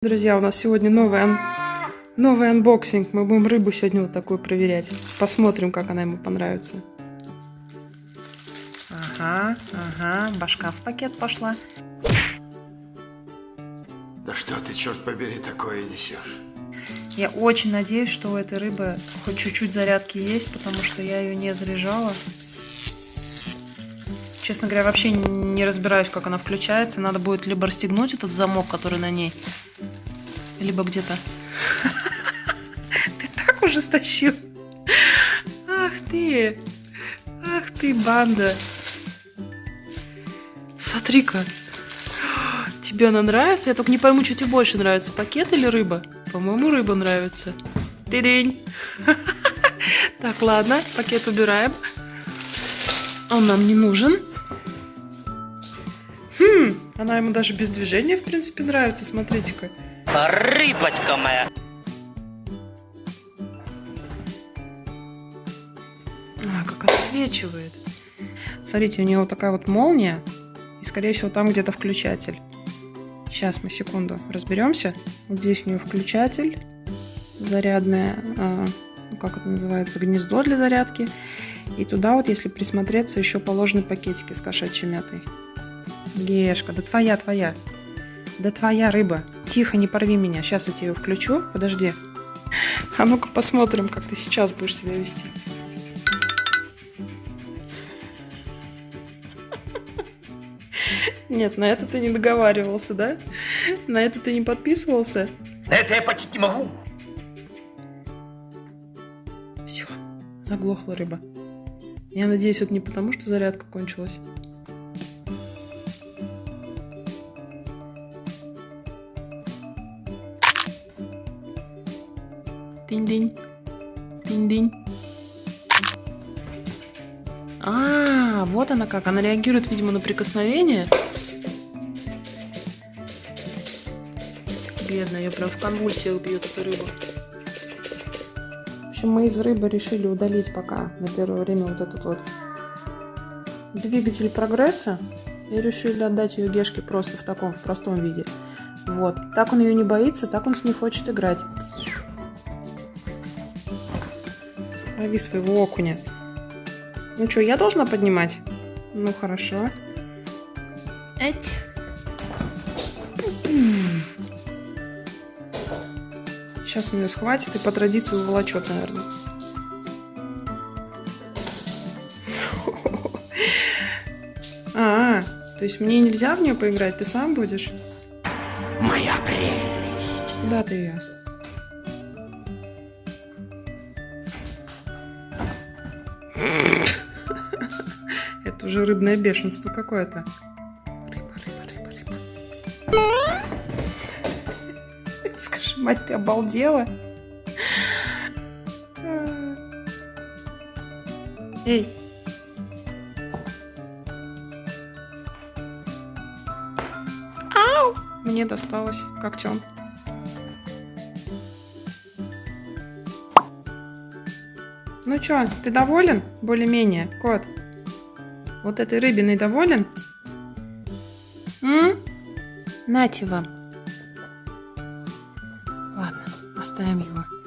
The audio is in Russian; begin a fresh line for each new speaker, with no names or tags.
Друзья, у нас сегодня новый, ан- новый анбоксинг. Мы будем рыбу сегодня вот такую проверять. Посмотрим, как она ему понравится. Ага, ага, башка в пакет пошла.
Да что ты, черт побери, такое несешь?
Я очень надеюсь, что у этой рыбы хоть чуть-чуть зарядки есть, потому что я ее не заряжала. Честно говоря, вообще не разбираюсь, как она включается. Надо будет либо расстегнуть этот замок, который на ней, либо где-то. Ты так уже стащил. Ах ты. Ах ты, банда. Смотри-ка. Тебе она нравится? Я только не пойму, что тебе больше нравится, пакет или рыба? По-моему, рыба нравится. Ты-день. Так, ладно, пакет убираем. Он нам не нужен. Хм, она ему даже без движения, в принципе, нравится. Смотрите-ка.
Рыбочка моя.
А, как отсвечивает. Смотрите, у него вот такая вот молния. И, скорее всего, там где-то включатель. Сейчас мы секунду разберемся. Вот здесь у нее включатель. Зарядное, а, ну, как это называется, гнездо для зарядки. И туда вот, если присмотреться, еще положены пакетики с кошачьей мятой. Гешка, да твоя, твоя. Да твоя рыба. Тихо, не порви меня. Сейчас я тебе включу. Подожди. А ну-ка посмотрим, как ты сейчас будешь себя вести. Нет, на это ты не договаривался, да? На это ты не подписывался?
На это я платить не могу.
Все, заглохла рыба. Я надеюсь, это не потому, что зарядка кончилась. Тынь-дынь. Тынь-дынь. А, вот она как. Она реагирует, видимо, на прикосновение. Бедная, ее прям в конвульсиях бьет эта рыба. В общем, мы из рыбы решили удалить пока на первое время вот этот вот двигатель прогресса и решили отдать ее Гешке просто в таком, в простом виде. Вот. Так он ее не боится, так он с ней хочет играть. Лови своего окуня. Ну что, я должна поднимать? Ну, хорошо. Эть. Сейчас он ее схватит и по традиции уволочет, наверное. А, то есть мне нельзя в нее поиграть, ты сам будешь?
Моя прелесть.
Куда ты ее? Это уже рыбное бешенство какое-то. Рыба, рыба, рыба, рыба. Скажи, мать, ты обалдела? Эй. Ау! Мне досталось когтем. Ну чё, ты доволен? Более-менее, кот. Вот этой рыбиной доволен? М? Нате вам. Ладно, оставим его.